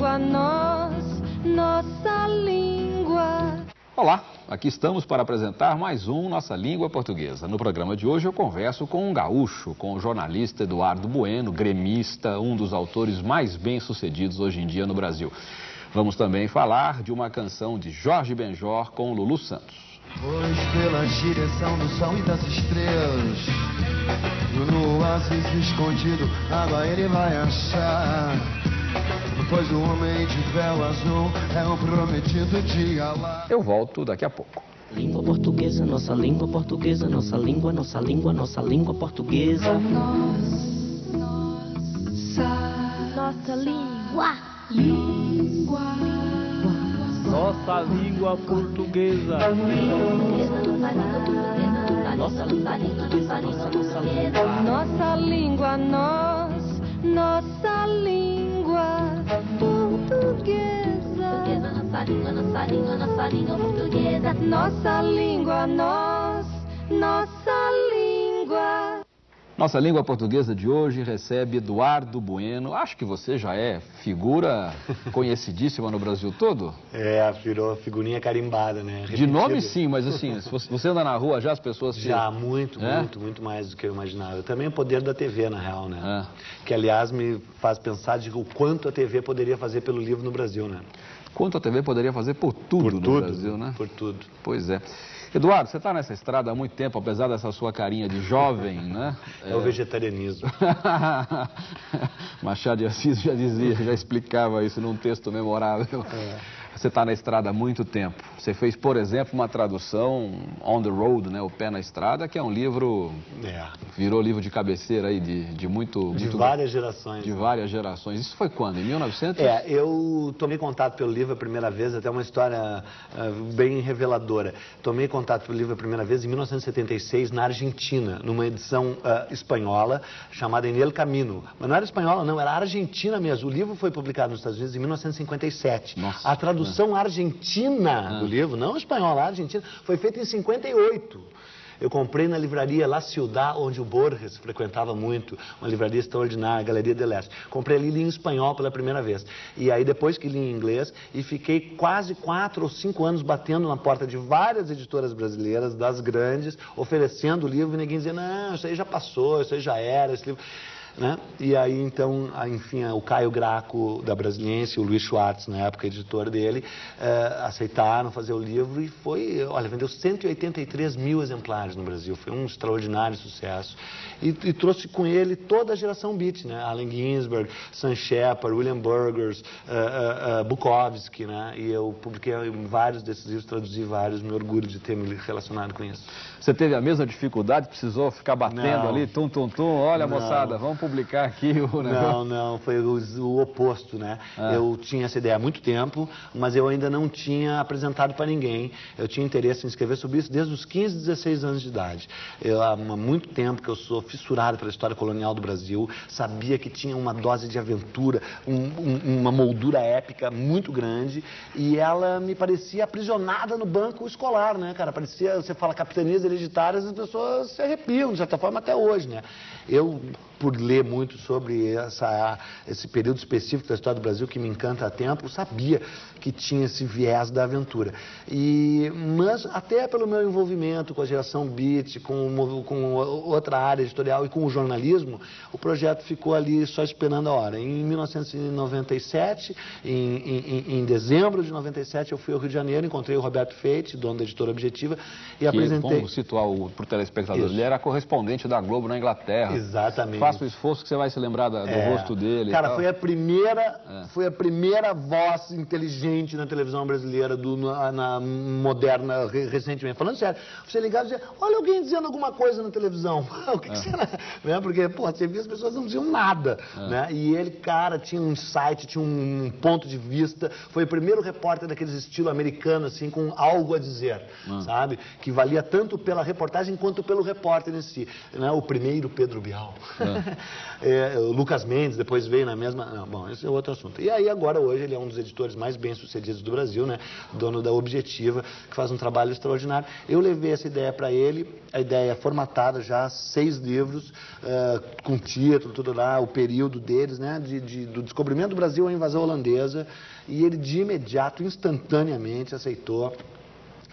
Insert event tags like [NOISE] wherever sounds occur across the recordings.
língua, nós, nossa língua. Olá, aqui estamos para apresentar mais um Nossa Língua Portuguesa. No programa de hoje eu converso com um gaúcho, com o jornalista Eduardo Bueno, gremista, um dos autores mais bem-sucedidos hoje em dia no Brasil. Vamos também falar de uma canção de Jorge Benjor com Lulu Santos. Pois pela direção do sol e das estrelas No oásis escondido, água ele vai achar Pois o homem de véu azul é o prometido de Alá Eu volto daqui a pouco. Língua portuguesa, nossa língua portuguesa, nossa língua, nossa língua, nossa língua portuguesa. Nossa língua. Nossa língua portuguesa. Nossa língua portuguesa, nossa, nossa língua. Nossa língua, nós, nossa língua Nossa língua, nossa língua, nossa língua portuguesa. Nossa língua, nós, nossa língua. Nossa língua portuguesa de hoje recebe Eduardo Bueno. Acho que você já é figura [LAUGHS] conhecidíssima no Brasil todo. É, virou figurinha carimbada, né? De nome sim, mas assim, se você anda na rua já as pessoas te- Já, muito, É? muito, muito mais do que eu imaginava. Também o poder da TV, na real, né? É. Que, aliás, me faz pensar de o quanto a TV poderia fazer pelo livro no Brasil, né? Quanto a TV poderia fazer por tudo Por no tudo, Brasil, né? Por tudo. Pois é. Eduardo, você está nessa estrada há muito tempo, apesar dessa sua carinha de jovem, [LAUGHS] né? É, o vegetarianismo. [LAUGHS] Machado de Assis já dizia, já explicava isso num texto memorável. É. Você está na estrada há muito tempo. Você fez, por exemplo, uma tradução On the Road, né? O Pé na Estrada, que é um livro, É. virou livro de cabeceira aí de, de muito... De muito- várias gerações. De várias gerações. Isso foi quando? Em 1900? É, eu tomei contato pelo livro a primeira vez, até uma história ah, bem reveladora. Tomei contato pelo livro a primeira vez em 1976, na Argentina, numa edição ah, espanhola chamada En el Camino. Mas não era espanhola, não, era argentina mesmo. O livro foi publicado nos Estados Unidos em 1957. Nossa, a tradução argentina do livro, não espanhola, argentina, foi feita em 58. Eu comprei na livraria La Ciudad, onde o Borges frequentava muito, uma livraria extraordinária, Galeria de Leste. Comprei ali e li em espanhol pela primeira vez. E aí depois que li em inglês, e fiquei quase quatro ou cinco anos batendo na porta de várias editoras brasileiras, das grandes, oferecendo o livro, e ninguém dizia, não, isso aí já passou, isso aí já era, esse livro... Né? E aí, então, enfim, o Caio Graco, da Brasiliense, o Luiz Schwartz, na época editor dele, eh, aceitaram fazer o livro e foi, olha, vendeu 183 mil exemplares no Brasil. Foi um extraordinário sucesso. E, e trouxe com ele toda a geração beat, né? Allen Ginsberg, Sam Shepard, William Burgers, eh, eh, eh, Bukowski, né? E eu publiquei vários desses livros, traduzi vários, me orgulho de ter me relacionado com isso. Você teve a mesma dificuldade? Precisou ficar batendo Não. ali, tum, tum, tum? Olha, Não. moçada, vamos publicar aqui o negócio. Não, não, foi o, o oposto, né? Ah. Eu tinha essa ideia há muito tempo, mas eu ainda não tinha apresentado para ninguém. Eu tinha interesse em escrever sobre isso desde os 15, 16 anos de idade. Eu, há muito tempo que eu sou fissurado pela história colonial do Brasil, sabia que tinha uma dose de aventura, um- um- uma moldura épica muito grande, e ela me parecia aprisionada no banco escolar, né, cara? Parecia, você fala capitanias hereditárias, as pessoas se arrepiam, de certa forma, até hoje, né? Eu, por ler muito sobre essa, esse período específico da história do Brasil, que me encanta há tempo, sabia que tinha esse viés da aventura. E, mas até pelo meu envolvimento com a geração Beat, com, com outra área editorial e com o jornalismo, o projeto ficou ali só esperando a hora. Em 1997, em, em- em dezembro de 97, eu fui ao Rio de Janeiro, encontrei o Roberto Feite, dono da editora Objetiva, e Que, apresentei... vamos situar para o telespectador, Isso. ele era correspondente da Globo na Inglaterra. Exatamente. Faça o esforço que você vai se lembrar da- do É. rosto dele. Cara, foi a primeira, É. foi a primeira voz inteligente na televisão brasileira do, na, na moderna re- recentemente. Falando sério, você ligava e dizia, olha alguém dizendo alguma coisa na televisão. [LAUGHS] o que, que será? Né? Porque, pô, você via as pessoas não diziam nada. Né? E ele, cara, tinha um insight, tinha um ponto de vista. Foi o primeiro repórter daqueles estilo americano, assim, com algo a dizer, sabe? Que valia tanto pela reportagem quanto pelo repórter em si. Né? O primeiro Pedro Bial. É, [LAUGHS] o Lucas Mendes depois veio na mesma. Não, bom, esse é outro assunto. E aí, agora, hoje, ele é um dos editores mais bem-sucedidos do Brasil, né? Dono da Objetiva, que faz um trabalho extraordinário. Eu levei essa ideia para ele, a ideia é formatada já, seis livros, eh, com título, tudo lá, o período deles, né? De, de- do descobrimento do Brasil à invasão holandesa. E ele, de imediato, instantaneamente, aceitou.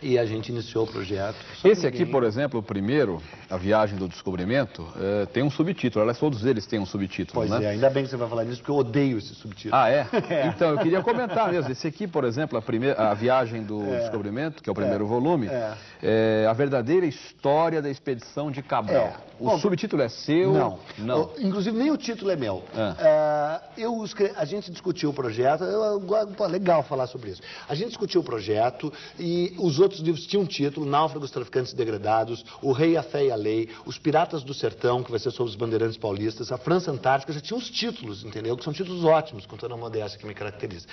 E a gente iniciou o projeto. Esse aqui, ninguém- por exemplo, o primeiro, A Viagem do Descobrimento, eh, tem um subtítulo. Aliás, todos eles têm um subtítulo, Pois né? é, ainda bem que você vai falar disso, porque eu odeio esse subtítulo. Ah, é? [LAUGHS] Então, eu queria comentar mesmo. Esse aqui, por exemplo, a, primeira, a Viagem do É. Descobrimento, que é o primeiro volume, É. é a verdadeira história da expedição de Cabral. É. O Bom, subtítulo é seu? Não. Não. Eu- inclusive, nem o título é meu. Ah. É, eu escre- a gente discutiu o projeto, eu, legal falar sobre isso. A gente discutiu o projeto e os outros livros tinham título, Náufragos, Traficantes e Degradados, O Rei, a Fé e a Lei, Os Piratas do Sertão, que vai ser sobre os bandeirantes paulistas, A França Antártica, já tinha os títulos, entendeu? Que são títulos ótimos, com toda a modéstia que me caracteriza.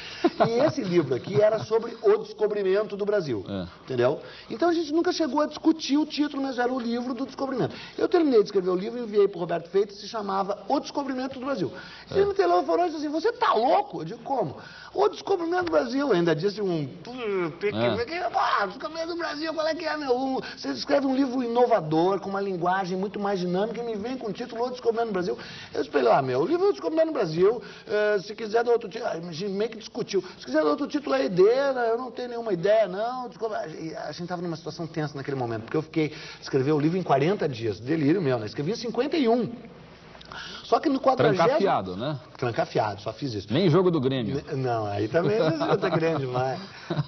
E esse livro aqui era sobre o descobrimento do Brasil, É. entendeu? Então a gente nunca chegou a discutir o título, mas era o livro do descobrimento. Eu terminei de escrever o livro, enviei para o Roberto Feitas, se chamava O Descobrimento do Brasil. É. Ele me telefonou e disse assim, você tá louco? Eu digo, como? O Descobrimento do Brasil, ainda disse um... É. Ah, Descobrimento do Brasil, qual é que é, meu? Você escreve um livro inovador, com uma linguagem muito mais dinâmica, e me vem com o título O Descobrimento do Brasil. Eu espelhei, ah, meu, o livro O Descobrimento do Brasil, eh, se quiser dar outro título... Ah, meio que discutiu. Se quiser dar outro título, é ideia, né? eu não tenho nenhuma ideia, não. Descobre- A gente estava numa situação tensa naquele momento, porque eu fiquei... Escrever o livro em 40 dias, delírio meu, né? Escrevi em 51. Só que no quadragésimo... Trancafiado, né? Trancafiado, só fiz isso. Nem jogo do Grêmio. Não, aí também tá grande demais.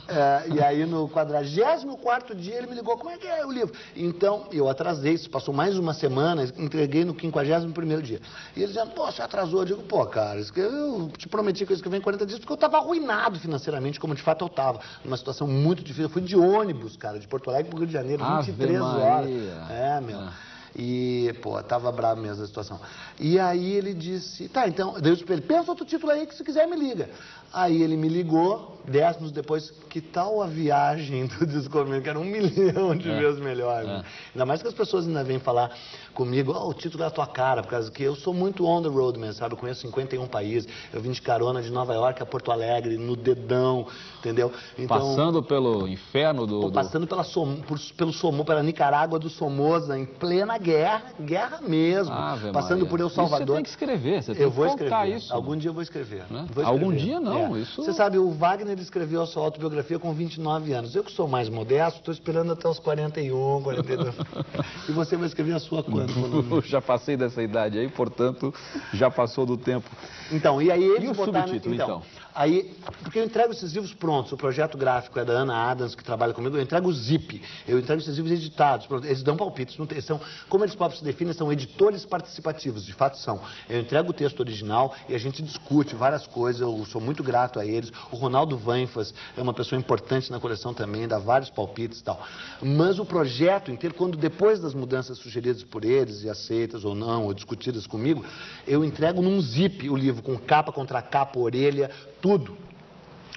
É, [LAUGHS] e aí no 44 dia ele me ligou, como é que é o livro? Então, eu atrasei, isso passou mais uma semana, entreguei no 51 dia. E ele dizendo, pô, você atrasou. Eu digo, pô, cara, eu te prometi que eu escrevi em 40 dias, porque eu estava arruinado financeiramente, como de fato eu estava. Numa situação muito difícil. Eu fui de ônibus, cara, de Porto Alegre para o Rio de Janeiro, Ave 23 horas. Maria. É, meu. Ah. E, pô, tava bravo mesmo a situação. E aí ele disse, tá, então, pra ele, pensa outro título aí que se quiser me liga. Aí ele me ligou, dez minutos depois, que tal a viagem do descobrimento, que era um milhão de É. vezes melhor. É. né? Ainda mais que as pessoas ainda vêm falar comigo, ó, o título é a tua cara, por causa que eu sou muito on the road mesmo, sabe? Eu conheço 51 países, eu vim de carona de Nova York a Porto Alegre, no dedão, entendeu? Então, Passando pelo inferno do... Pô, do- passando pela Som- por- pelo Somo, pela Nicarágua do Somoza, em plena guerra, guerra mesmo. Ave passando Maria. por El Isso você Salvador. tem que escrever, você tem eu que vou escrever. isso. Algum dia eu vou escrever. Né? Vou Algum escrever. dia não, É. isso- Você sabe, o Wagner escreveu a sua autobiografia com 29 anos. Eu que sou mais modesto, estou esperando até os 41, 42. [LAUGHS] e você vai escrever a sua quando? [LAUGHS] Já passei dessa idade aí, portanto, já passou do tempo. Então, e aí eles E o botaram... subtítulo, então? Aí, porque eu entrego esses livros prontos, o projeto gráfico é da Ana Adams, que trabalha comigo, eu entrego o Zip, eu entrego esses livros editados, pronto, eles dão palpites, não tem, são, como eles próprios se definem, são editores participativos, de fato são. Eu entrego o texto original e a gente discute várias coisas, eu sou muito grato a eles. O Ronaldo Vanfas é uma pessoa importante na coleção também, dá vários palpites e tal. Mas o projeto inteiro, quando depois das mudanças sugeridas por eles e aceitas ou não, ou discutidas comigo, eu entrego num zip o livro, com capa contra capa, orelha, tudo.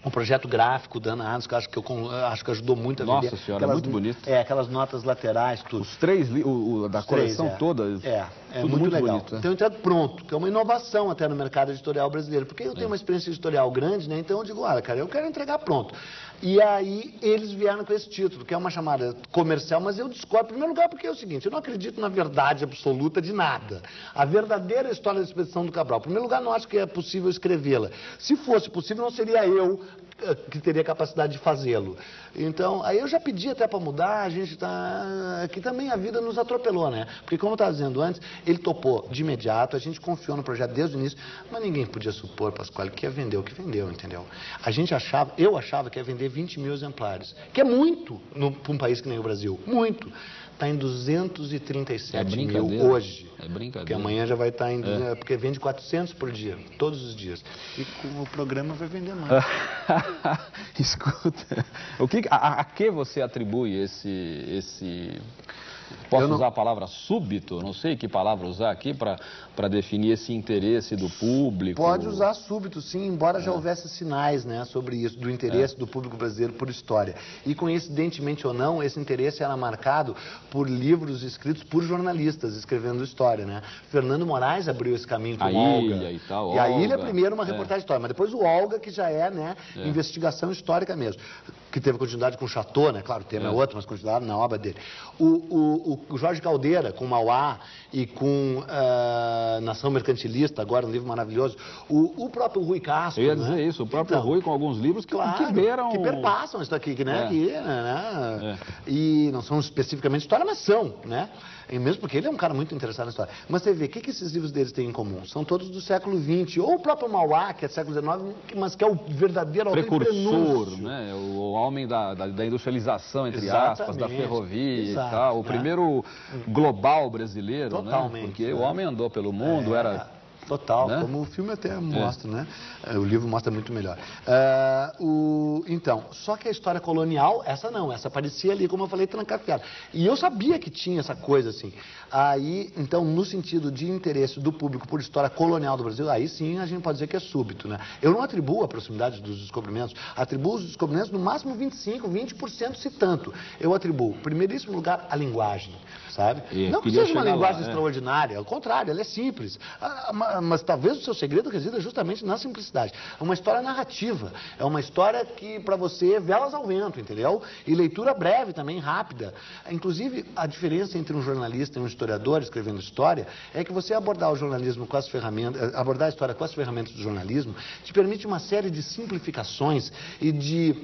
Um projeto gráfico da Ana Adams, que eu acho que, eu, acho que ajudou muito a Nossa vender. Senhora, muito bonito. É, aquelas notas laterais, tudo. Os três, o, o da Os três, coleção é. toda, É, é tudo muito, legal. bonito. né? Então eu entrego pronto, que é uma inovação até no mercado editorial brasileiro. Porque eu tenho uma experiência editorial grande, né? Então eu digo, olha, cara, eu quero entregar pronto. E aí eles vieram com esse título, que é uma chamada comercial, mas eu discordo, em primeiro lugar, porque é o seguinte, eu não acredito na verdade absoluta de nada. A verdadeira história da expedição do Cabral. Em primeiro lugar, não acho que é possível escrevê-la. Se fosse possível, não seria eu que teria capacidade de fazê-lo. Então, aí eu já pedi até para mudar, a gente está. Aqui também a vida nos atropelou, né? Porque, como eu estava dizendo antes, ele topou de imediato, a gente confiou no projeto desde o início, mas ninguém podia supor, Pascoal, que ia vender o que vendeu, entendeu? A gente achava, eu achava que ia vender 20 mil exemplares, que é muito para um país que nem o Brasil, muito. Está em 237 É mil hoje. É brincadeira. Porque amanhã já vai estar em. É. Porque vende 400 por dia, todos os dias. E com o programa vai vender mais. [LAUGHS] Escuta, o que, a, a que você atribui esse, esse, Posso não- usar a palavra súbito? Não sei que palavra usar aqui para definir esse interesse do público. Pode usar súbito, sim, embora já houvesse sinais né, sobre isso, do interesse do público brasileiro por história. E coincidentemente ou não, esse interesse era marcado por livros escritos por jornalistas escrevendo história. Né? Fernando Moraes abriu esse caminho com A o Olga. Ilha e tal, E a Olga. Ilha primeiro uma É. reportagem de história, mas depois o Olga, que já é, né, investigação histórica mesmo. Que teve continuidade com o Chateau, né? Claro, o tema é, É. outro, mas continuidade na obra dele. O, o, o Jorge Caldeira, com Mauá e com ah, Nação Mercantilista, agora um livro maravilhoso. O, o próprio Rui Castro. Eu ia né? dizer isso, o próprio Então, Rui com alguns livros que, Claro, que beiram... que perpassam isso aqui, que, né? É. que, né? E não são especificamente história, mas são, né? E mesmo porque ele é um cara muito interessado na história. Mas você vê, o que, que esses livros deles têm em comum? São todos do século XX, ou o próprio Mauá, que é do século XIX, mas que é o verdadeiro autor precursor, né? O homem da, da, da industrialização, entre aspas, da Exatamente. ferrovia Exato, e tal. O né? primeiro global brasileiro, Totalmente, né? Porque né? o homem andou pelo mundo, É, era... Total, né? como o filme até mostra, né? É, O livro mostra muito melhor. Ah, o, então, só que a história colonial, essa não, essa aparecia ali, como eu falei, trancafiada. E eu sabia que tinha essa coisa assim. Aí, então, no sentido de interesse do público por história colonial do Brasil, aí sim a gente pode dizer que é súbito, né? Eu não atribuo a proximidade dos descobrimentos, atribuo os descobrimentos no máximo 25, 20% se tanto. Eu atribuo, em primeiríssimo lugar, a linguagem, sabe? E não que seja uma chegar lá, linguagem é. extraordinária, ao contrário, ela é simples. Ah, ma- mas talvez o seu segredo resida justamente na simplicidade. É uma história narrativa, é uma história que para você é velas ao vento, entendeu? E leitura breve também, rápida. Inclusive, a diferença entre um jornalista e um historiador escrevendo história é que você abordar o jornalismo com as ferramentas, eh, abordar a história com as ferramentas do jornalismo te permite uma série de simplificações e de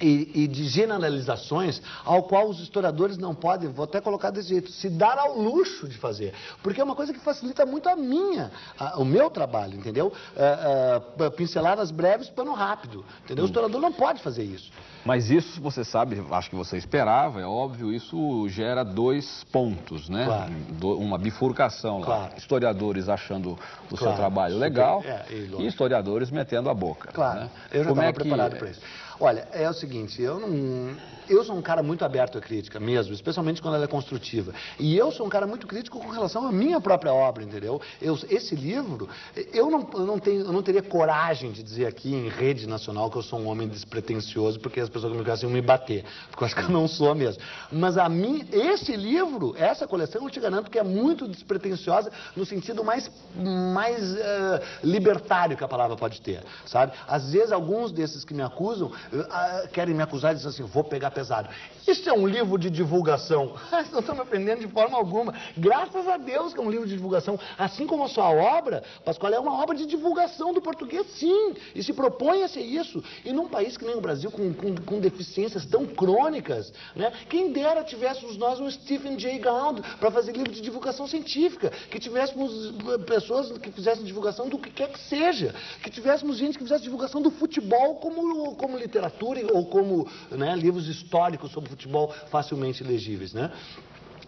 e, e de generalizações ao qual os historiadores não podem, vou até colocar desse jeito, se dar ao luxo de fazer. Porque é uma coisa que facilita muito a minha, a- o meu trabalho, entendeu? É, é, pinceladas breves, pano rápido, entendeu? O historiador não pode fazer isso. Mas isso, você sabe, acho que você esperava, é óbvio, isso gera dois pontos, né? Claro. Do- uma bifurcação lá. Claro. Historiadores achando o seu Claro. trabalho Super- legal é, e lógico. e historiadores metendo a boca. Claro, né? eu já estava é que- preparado para isso. Olha, é o seguinte, eu não. Eu sou um cara muito aberto à crítica mesmo, especialmente quando ela é construtiva. E eu sou um cara muito crítico com relação à minha própria obra, entendeu? Eu- esse livro, eu não, eu, não tenho, eu não teria coragem de dizer aqui em rede nacional que eu sou um homem despretensioso, porque as pessoas que me conhecem iam me bater, porque eu acho que eu não sou mesmo. Mas a mim, esse livro, essa coleção, eu te garanto que é muito despretensiosa no sentido mais, mais eh, libertário que a palavra pode ter, sabe? Às vezes, alguns desses que me acusam ah, querem me acusar e dizem assim, vou pegar pesado. Isso é um livro de divulgação. [LAUGHS] Não me aprendendo de forma alguma. Graças a Deus que é um livro de divulgação. Assim como a sua obra, Pascoal, é uma obra de divulgação do português, sim. E se propõe a ser isso. E num país que nem o Brasil, com, com, com deficiências tão crônicas, né? quem dera tivéssemos nós um Stephen Jay Gould para fazer livro de divulgação científica, que tivéssemos eh, pessoas que fizessem divulgação do que quer que seja, que tivéssemos gente que fizesse divulgação do futebol como, como literatura ou como né, livros históricos sobre futebol facilmente legíveis, né?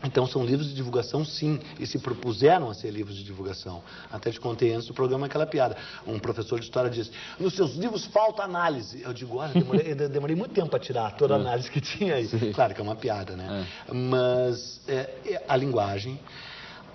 Então são livros de divulgação sim, e se propuseram a ser livros de divulgação. Até te contei antes do programa aquela piada. Um professor de história disse, nos seus livros falta análise. Eu digo, olha, demorei, demorei muito tempo para tirar toda a análise que tinha aí. Claro que é uma piada, né? Mas é, é, a linguagem,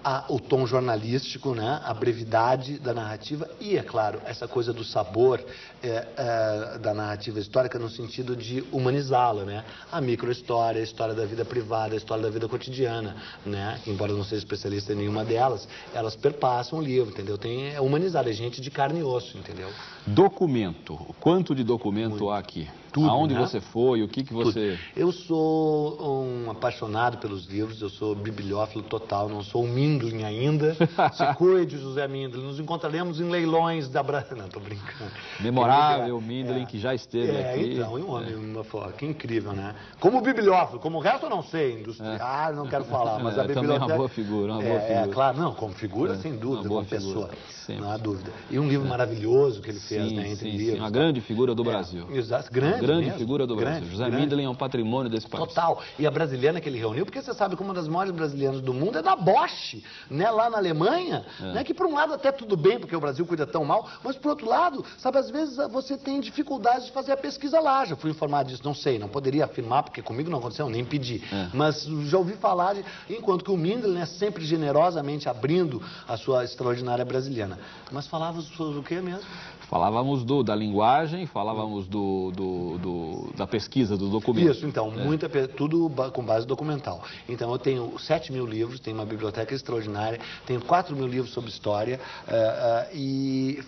a- o tom jornalístico, né? a brevidade da narrativa e, é claro, essa coisa do sabor é, é, da narrativa histórica no sentido de humanizá-la. Né? A microhistória, a história da vida privada, a história da vida cotidiana. Né? Embora eu não seja especialista em nenhuma delas, elas perpassam o livro, entendeu? Tem é humanizar, é gente de carne e osso, entendeu? Documento. Quanto de documento há aqui? Tudo, Aonde né? você foi? O que, que você. Eu sou um apaixonado pelos livros, eu sou bibliófilo total, não sou um Mindlin ainda. [LAUGHS] Se cuide, José Mindlin. Nos encontraremos em leilões da Brasil. [LAUGHS] Não, tô brincando. Memorável É. Mindlin, que já esteve é, aqui. então, e um homem, uma foto, que incrível, né? Como bibliófilo, como o resto eu não sei, industrial, ah, não quero falar, mas [LAUGHS] É, a também é biblioteca... uma boa figura, uma é, boa É, figura. claro, não, como figura, É, sem uma dúvida, como pessoa, sempre. não há dúvida. E um livro maravilhoso que ele fez, Sim, né, entre sim, sim, livros. uma tá? grande figura do É, Brasil. Exato, grande, grande mesmo. figura do Brasil. Grande, José grande. Mindlin é um patrimônio desse país. Total. E a brasileira que ele reuniu, porque você sabe que uma das maiores brasileiras do mundo é da Bosch, né, lá na Alemanha, É. né, que por um lado até tudo bem, porque o Brasil cuida tão mal, mas por outro lado, sabe, às vezes você tem dificuldade de fazer a pesquisa lá. Já fui informado disso, não sei, não poderia afirmar, porque comigo não aconteceu, nem pedi. É. Mas já ouvi falar, de, enquanto que o Mindlin é sempre generosamente abrindo a sua extraordinária brasileira. Mas falava sobre o quê mesmo? Falávamos do, da linguagem, falávamos do, do- do- da pesquisa, do documento. Isso, então, muita, pe- tudo com base documental. Então, eu tenho 7 mil livros, tenho uma biblioteca extraordinária, tenho 4 mil livros sobre história eh, eh, e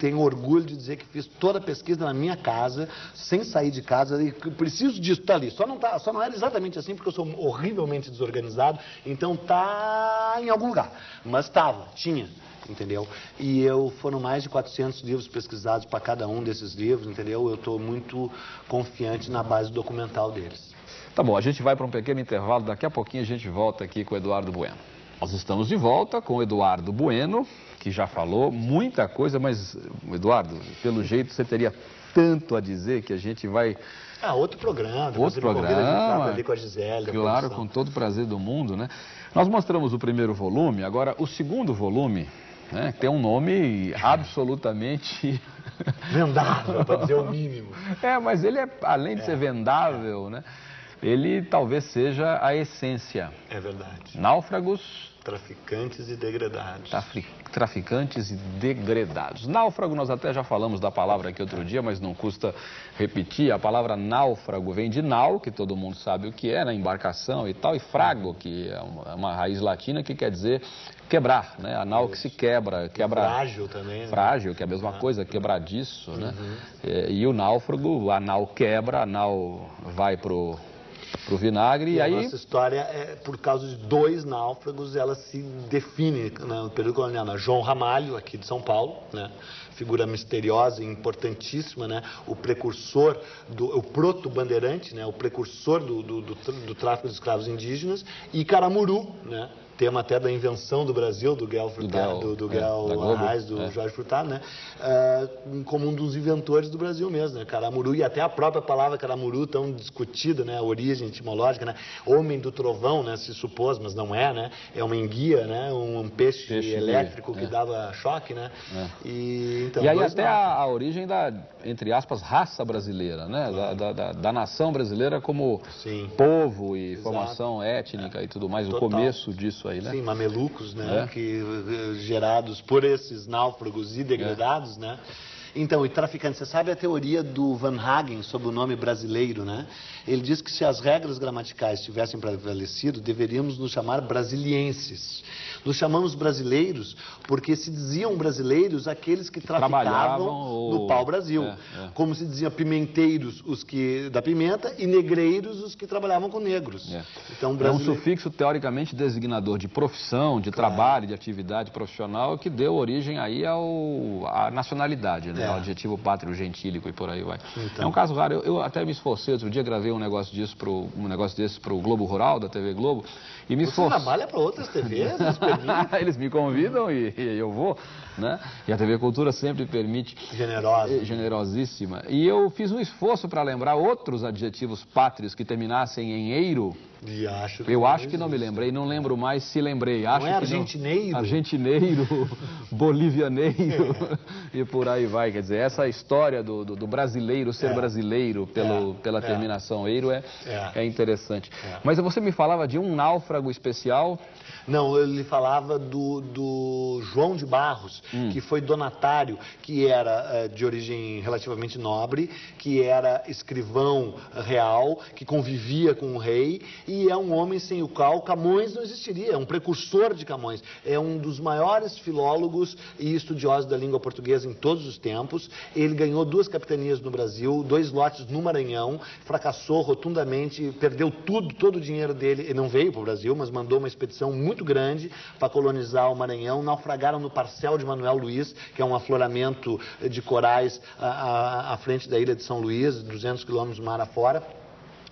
tenho orgulho de dizer que fiz toda a pesquisa na minha casa, sem sair de casa, e preciso disso, tá ali. Só não, tá, só não era exatamente assim, porque eu sou horrivelmente desorganizado, então tá em algum lugar. Mas estava, tinha. Entendeu? E eu foram mais de 400 livros pesquisados para cada um desses livros, entendeu? Eu estou muito confiante na base documental deles. Tá bom, a gente vai para um pequeno intervalo, daqui a pouquinho a gente volta aqui com o Eduardo Bueno. Nós estamos de volta com o Eduardo Bueno, que já falou muita coisa, mas, Eduardo, pelo jeito você teria tanto a dizer que a gente vai. Ah, outro programa. Outro programa. ali com a Gisele. Claro, com todo o prazer do mundo, né? Nós mostramos o primeiro volume, agora o segundo volume, né, tem um nome absolutamente. Vendável, para dizer o mínimo. É, mas ele é, além de ser vendável, né? Ele talvez seja a essência. É verdade. Náufragos, Traficantes e degradados. traficantes e degredados. Náufrago, nós até já falamos da palavra aqui outro dia, mas não custa repetir. A palavra náufrago vem de nau, que todo mundo sabe o que é, né? embarcação e tal, e frago, que é uma, é uma raiz latina que quer dizer quebrar, né? A nau que se quebra, quebra... Frágil também, né? Frágil, que é a mesma coisa, quebradiço, né? É, E o náufrago, a nau quebra, a nau vai pro, pro vinagre e, E a aí... nossa história, é, por causa de dois náufragos, ela se define né, no período colonial. né? João Ramalho, aqui de São Paulo, né? figura misteriosa e importantíssima, né? o precursor, do, o proto-bandeirante, né? o precursor do, do, do, do tráfico de escravos indígenas, e Caramuru, né? Tema até da invenção do Brasil, do Guel Furtado, Guel, do, do é, Globo, Arraes, do é. Jorge Furtado, né? Ah, como um dos inventores do Brasil mesmo, né? Caramuru, e até a própria palavra caramuru tão discutida, né? A origem etimológica, né? Homem do trovão, né? Se supôs, mas não é, né? É uma enguia, né? Um peixe, Peixe elétrico que é. dava choque, né? E, então, e aí até a, a origem da, entre aspas, raça brasileira, né? Da, da, da- da nação brasileira como Sim. povo e Exato. formação étnica e tudo mais, Total. o começo disso aí, né? Sim, mamelucos, né? É. Que, eh, gerados por esses náufragos e degradados, né? Então, e traficante, você sabe a teoria do Van Hagen sobre o nome brasileiro, né? Ele diz que se as regras gramaticais tivessem prevalecido, deveríamos nos chamar brasilienses. Nos chamamos brasileiros porque se diziam brasileiros aqueles que traficavam Trabalhavam ou- no pau-brasil. É, é. Como se dizia pimenteiros os que da pimenta e negreiros os que trabalhavam com negros. É. Então, É um brasileiro... sufixo teoricamente designador de profissão, de trabalho, de atividade profissional que deu origem aí ao, à nacionalidade, né? É. Ao adjetivo pátrio gentílico e por aí vai. Então. É um caso raro. Eu, eu até me esforcei outro dia, gravei um negócio disso pro, um negócio desse para o Globo Rural da TV Globo e me Você esforcei. trabalha para outras TVs? [LAUGHS] Eles me convidam e, e eu vou, né? E a TV Cultura sempre permite. Generosa. Eh, Generosíssima. E eu fiz um esforço para lembrar outros adjetivos pátrios que terminassem em eiro. E acho Eu acho que não me lembrei, não lembro mais se lembrei. Acho é que argentineiro? Argentineiro, [LAUGHS] bolivianeiro [LAUGHS] e por aí vai. Quer dizer, essa história do, do- do brasileiro ser É. brasileiro pelo, É, pela é. terminação eiro é, É. é interessante. É. Mas você me falava de um náufrago especial. Não, ele falava do, do João de Barros, Hum. que foi donatário, que era eh, de origem relativamente nobre, que era escrivão real, que convivia com o rei, e é um homem sem o qual Camões não existiria, é um precursor de Camões. É um dos maiores filólogos e estudiosos da língua portuguesa em todos os tempos. Ele ganhou duas capitanias no Brasil, dois lotes no Maranhão, fracassou rotundamente, perdeu tudo, todo o dinheiro dele. Ele não veio para o Brasil, mas mandou uma expedição muito grande para colonizar o Maranhão. Naufragaram no Parcel de Manuel Luiz, que é um afloramento de corais à, à- à frente da ilha de São Luís, 200 quilômetros do mar afora.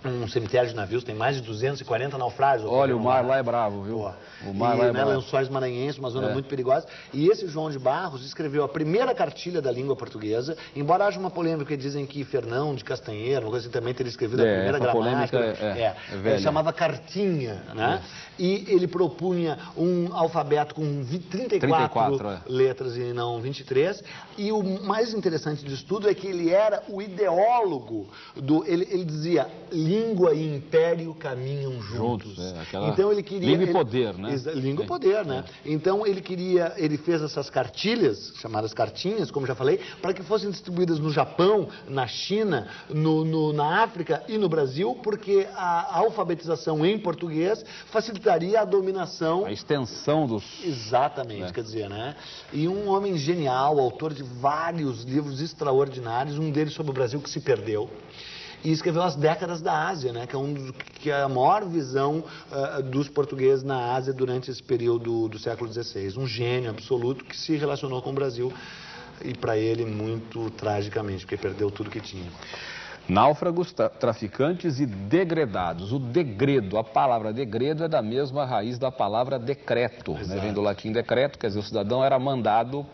Um cemitério de navios, tem mais de 240 naufrágios. Olha, o mar lá. é bravo, viu? Pô. O mar e, lá é né, bravo. Lençóis Maranhenses, uma zona É. muito perigosa. E esse João de Barros escreveu a primeira cartilha da língua portuguesa, embora haja uma polêmica que dizem que Fernão de Castanheira, uma coisa assim, também teria escrevido É, a primeira gramática. polêmica é- é ele velha. chamava cartinha, né? E ele propunha um alfabeto com vi- 34, 34, é. letras e não 23. E o mais interessante disso tudo é que ele era o ideólogo do. Ele, ele dizia: língua e império caminham juntos. Juntos, é, aquela então ele queria. língua e poder, né? Língua e Sim. poder, né? Então ele queria. Ele fez essas cartilhas, chamadas cartinhas, como já falei, para que fossem distribuídas no Japão, na China, no, no- na África e no Brasil, porque a alfabetização em português facilitaria a dominação A extensão dos... Exatamente, É. quer dizer, né? E um homem genial, autor de vários livros extraordinários, um deles sobre o Brasil que se perdeu. E escreveu As Décadas da Ásia, né? Que é, um dos, que é a maior visão ah, dos portugueses na Ásia durante esse período do século XVI. Um gênio absoluto que se relacionou com o Brasil e para ele muito tragicamente, porque perdeu tudo que tinha. Náufragos, tra- traficantes e degredados. O degredo, a palavra degredo é da mesma raiz da palavra decreto. Né? Vem do latim decreto, quer dizer, o cidadão era mandado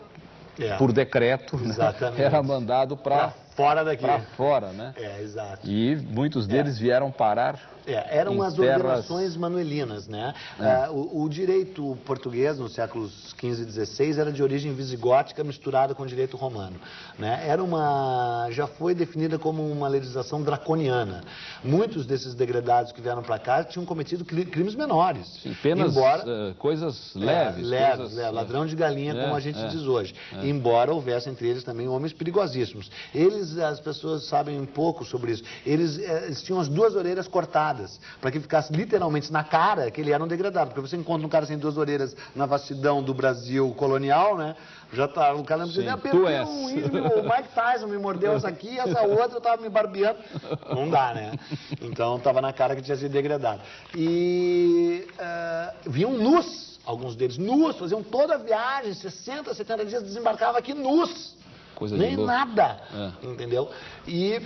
É. por decreto, né? Era mandado para fora daqui. fora, né? É, exato. E muitos deles vieram parar É, eram as terras- ordenações manuelinas, né? Ah, o, o direito português nos séculos XV e XVI era de origem visigótica misturada com direito romano, né? Era uma, já foi definida como uma legislação draconiana. Muitos desses degradados que vieram para cá tinham cometido cri- crimes menores, Sim, penas, embora eh, coisas é, leves. leves, coisas, é, ladrão de galinha, é, como a gente é, diz hoje. Embora houvesse entre eles também homens perigosíssimos. Eles, as pessoas sabem um pouco sobre isso. Eles, eh, eles tinham as duas orelhas cortadas, para que ficasse literalmente na cara que ele era um degradado. Porque você encontra um cara sem duas orelhas na vastidão do Brasil colonial, né? Já tá, o cara não precisa nem apertar és. um índio, o Mike Tyson me mordeu essa aqui, essa outra eu tava me barbeando. Não dá, né? Então tava na cara que tinha sido degradado. E eh, vinham nus, alguns deles nus, faziam toda a viagem, 60, 70 dias, desembarcava aqui nus. Coisa Nem nada, É. entendeu? E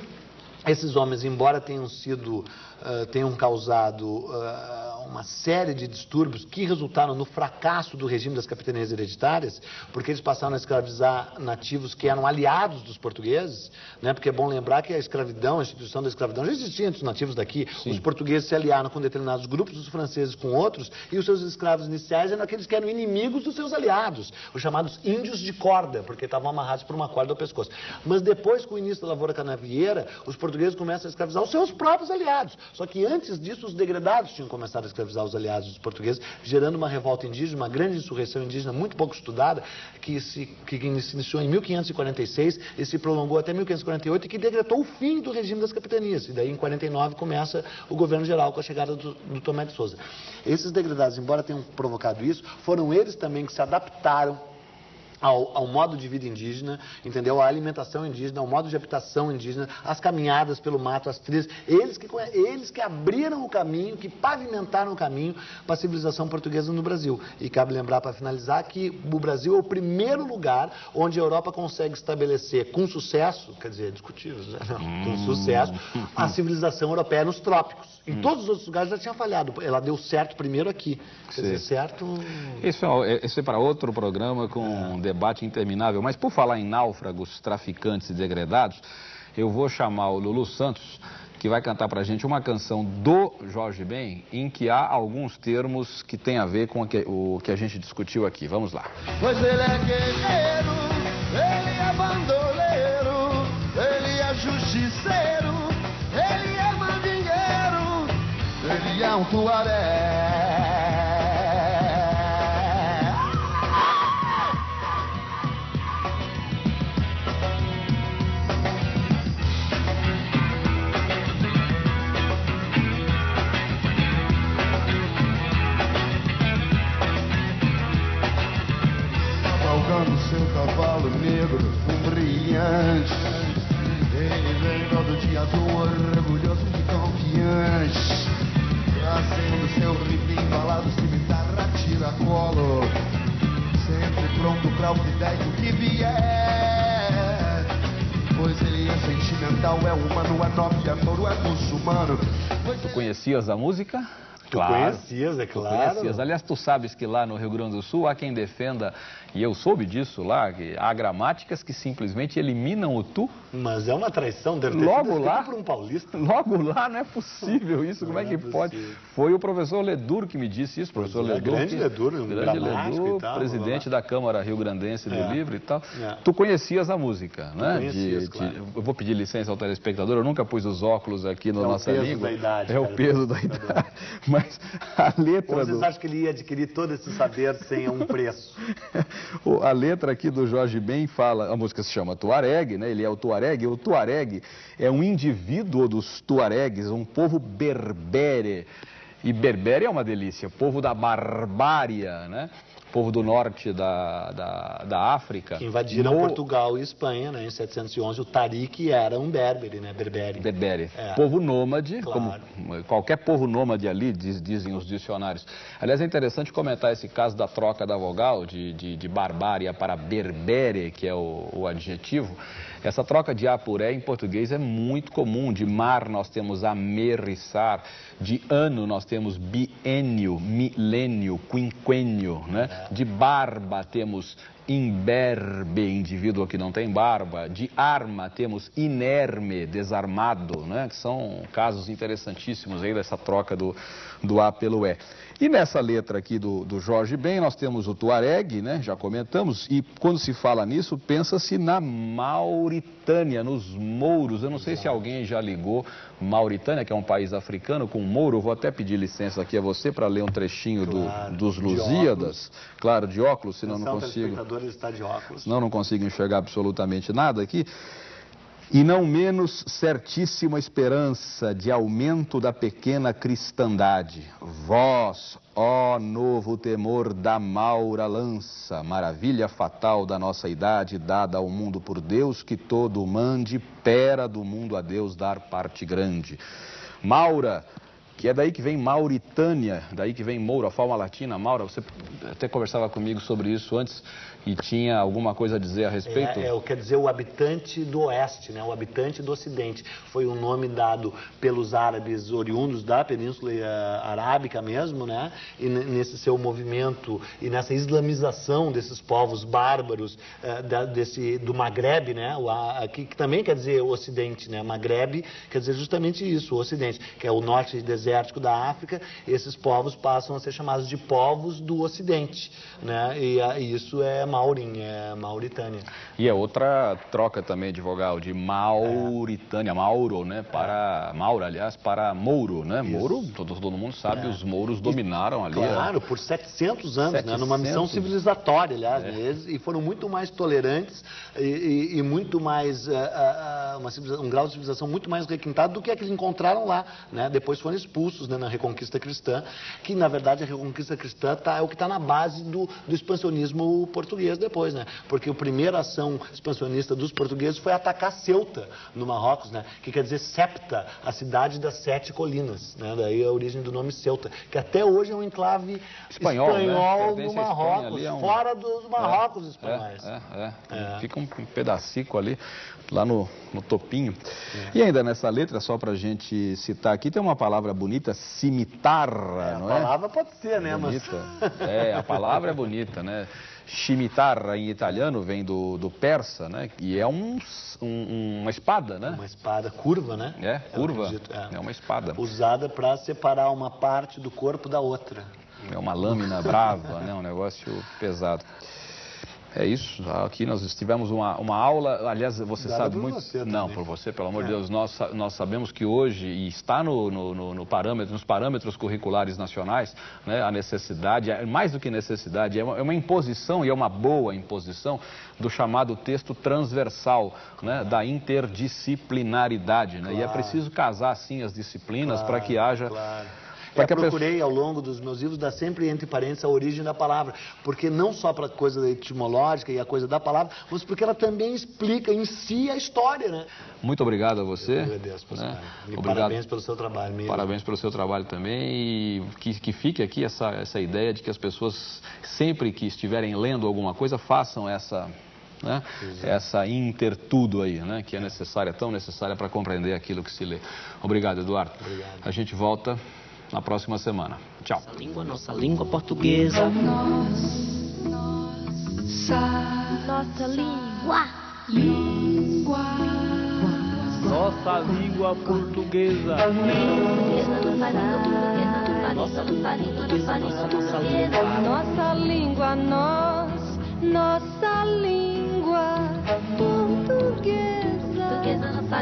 esses homens, embora tenham sido, ah, tenham causado ah, uma série de distúrbios que resultaram no fracasso do regime das capitanias hereditárias, porque eles passaram a escravizar nativos que eram aliados dos portugueses, né? Porque é bom lembrar que a escravidão, a instituição da escravidão já existia entre os nativos daqui. Os portugueses se aliaram com determinados grupos, os franceses com outros, e os seus escravos iniciais eram aqueles que eram inimigos dos seus aliados, os chamados índios de corda, porque estavam amarrados por uma corda ao pescoço. Mas depois, com o início da lavoura canavieira, os portugueses começam a escravizar os seus próprios aliados. Só que antes disso, os degredados tinham começado a escravizar os aliados dos portugueses, gerando uma revolta indígena, uma grande insurreição indígena muito pouco estudada, que se, que se iniciou em 1546 e se prolongou até 1548 e que decretou o fim do regime das capitanias. E daí, em 49, começa o governo geral com a chegada do, do Tomé de Souza. Esses degradados, embora tenham provocado isso, foram eles também que se adaptaram ao, ao modo de vida indígena, entendeu? A alimentação indígena, ao modo de habitação indígena, as caminhadas pelo mato, as trilhas. Eles que, eles que abriram o caminho, que pavimentaram o caminho para a civilização portuguesa no Brasil. E cabe lembrar, para finalizar, que o Brasil é o primeiro lugar onde a Europa consegue estabelecer com sucesso, quer dizer, discutível, né? Não, com sucesso, a [LAUGHS] civilização europeia nos trópicos. Em todos os outros lugares já tinha falhado. Ela deu certo primeiro aqui. Quer dizer, certo. Isso é, isso é para outro programa com um debate interminável. Mas por falar em náufragos, traficantes e degredados, eu vou chamar o Lulu Santos, que vai cantar para a gente uma canção do Jorge Ben, em que há alguns termos que têm a ver com o que, o que a gente discutiu aqui. Vamos lá. Pois ele é guerreiro, ele é bandoleiro, ele é justiceiro, ele é mandingueiro, ele é um tuaré. Negro, um brilhante. Ele vem todo dia do orgulhoso e confiante. Trazendo seu rifle embalado, cimitarra, tira colo. Sempre pronto pra o que der e o que vier. Pois ele é sentimental. é humano, é norte, é touro, é muçulmano. Tu conhecias a música? Tu conhecias, é claro. conhecias. Aliás, tu sabes que lá no Rio Grande do Sul há quem defenda, e eu soube disso lá, que há gramáticas que simplesmente eliminam o tu. Mas é uma traição, deve ter Logo lá? por um paulista. Logo lá não é possível [LAUGHS] isso, como é Não que é pode? possível. Foi o professor Ledur que me disse isso, professor Pois é, Ledur. grande que- Ledur, um grande Ledur, e tal, presidente da Câmara Rio Grandense do É. Livro e tal. É. Tu conhecias a música, né? conhecias, claro. Eu vou pedir licença ao telespectador, eu nunca pus os óculos aqui na É o nossa peso língua. da idade, é o cara, peso da idade. [LAUGHS] Mas a letra Ou do... vocês acham que ele ia adquirir todo esse saber sem um preço? [LAUGHS] A letra aqui do Jorge Ben fala, a música se chama Tuareg, né? Ele é o Tuareg. O Tuareg é um indivíduo dos Tuaregs, um povo berbere. E berbere é uma delícia, povo da barbária, né? Povo do norte da, da, da África. Que invadiram No- Portugal e Espanha, né? Em 711, o Tariq era um berbere, né? Berbere. Berbere. É. Povo nômade, Claro. como qualquer povo nômade ali, diz- dizem os dicionários. Aliás, é interessante comentar esse caso da troca da vogal, de, de, de barbária para berbere, que é o, o adjetivo. Essa troca de apuré em português é muito comum. De mar nós temos amerissar, de ano nós temos biênio, milênio, quinquênio, né? De barba temos imberbe, indivíduo que não tem barba. De arma temos inerme, desarmado, né? Que são casos interessantíssimos aí dessa troca do, do A pelo E. E nessa letra aqui do, do Jorge Ben, nós temos o Tuareg, né? Já comentamos. E quando se fala nisso, pensa-se na Mauritânia, nos mouros. Eu não sei se alguém já ligou Mauritânia, que é um país africano, com mouro. Eu vou até pedir licença aqui a você para ler um trechinho do- Claro, dos de Lusíadas. Claro, de óculos, senão não Atenção, consigo. está de óculos. Senão não consigo enxergar absolutamente nada aqui. E não menos certíssima esperança de aumento da pequena cristandade. Vós, ó novo temor da maura lança, maravilha fatal da nossa idade, dada ao mundo por Deus, que todo mande, pera do mundo a Deus dar parte grande. Maura, que é daí que vem Mauritânia, daí que vem Moura, a forma latina, Maura. Você até conversava comigo sobre isso antes e tinha alguma coisa a dizer a respeito? É, é, quer dizer, o habitante do oeste, né? o habitante do ocidente. Foi um nome dado pelos árabes oriundos da Península eh, Arábica mesmo, né? E ne- nesse seu movimento e nessa islamização desses povos bárbaros eh, da- desse, do Maghreb, né? O, a, que, que também quer dizer o ocidente, né? Maghreb quer dizer justamente isso, o ocidente, que é o norte desértico da África. Esses povos passam a ser chamados de povos do ocidente, né? E, a- e isso é Maurim, é Mauritânia. E é outra troca também de vogal, de Mauritânia, Mauro, né? Para, Mauro, aliás, para Mouro, né? Mouro, todo, todo mundo sabe, os mouros dominaram ali. a- É. Claro, por 700 anos, né? numa missão 700. civilizatória, aliás, É. né? Eles- e foram muito mais tolerantes e, e- e muito mais, ah, ah, uma um grau de civilização muito mais requintado do que a que eles encontraram lá, né? Depois foram expulsos né, na Reconquista Cristã, que na verdade a Reconquista Cristã tá, é o que está na base do, do expansionismo português depois, né? Porque a primeira ação expansionista dos portugueses foi atacar Ceuta, no Marrocos, né? Que quer dizer Septa, a cidade das sete colinas, né? Daí a origem do nome Ceuta, que até hoje é um enclave Espanhol, né? espanhol à Espanha, Marrocos, é um- fora dos Marrocos espanhóis. É, é, é. É. Fica um, pedacico ali, lá no, no topinho. É. E ainda nessa letra, só pra gente citar aqui, tem uma palavra bonita, cimitarra, É, a não palavra pode ser, né? Bonita. Mas... É, a palavra é bonita, né? Chimitarra em italiano vem do, do persa, né? E é um, um- uma espada, né? Uma espada curva, né? É, curva. acredito, É uma espada. Usada para separar uma parte do corpo da outra. É uma lâmina brava, né? Um negócio pesado. É isso. Aqui nós tivemos uma, uma aula. Aliás, você Dada sabe muito. você Não, por você, pelo amor de É. Deus. Nós, nós sabemos que hoje, e está no, no, no- parâmetro, nos parâmetros curriculares nacionais, né, a necessidade, é mais do que necessidade, é uma, é uma imposição, e é uma boa imposição, do chamado texto transversal, né, da interdisciplinaridade. Né? E é Claro. preciso casar, sim, as disciplinas para que haja. Claro. Para Eu que pessoa- procurei ao longo dos meus livros dar sempre entre parênteses a origem da palavra, porque não só para a coisa etimológica e a coisa da palavra, mas porque ela também explica em si a história, né? Muito obrigado a você. Eu agradeço, né? E Obrigado. parabéns pelo seu trabalho mesmo. Parabéns pelo seu trabalho também e que, que fique aqui essa, essa ideia de que as pessoas, sempre que estiverem lendo alguma coisa, façam essa, né? Essa intertudo aí, né? Que é necessária, tão necessária para compreender aquilo que se lê. Obrigado, Eduardo. Obrigado. A gente volta na próxima semana. Tchau. Nossa língua, nossa língua portuguesa. Nossa língua. Nossa língua portuguesa. Nossa língua, nossa língua portuguesa. Nossa língua, nós. Nossa língua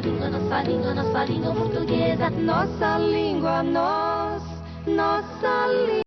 língua, nossa língua, nossa língua portuguesa. Nossa língua, nós. Nossa língua.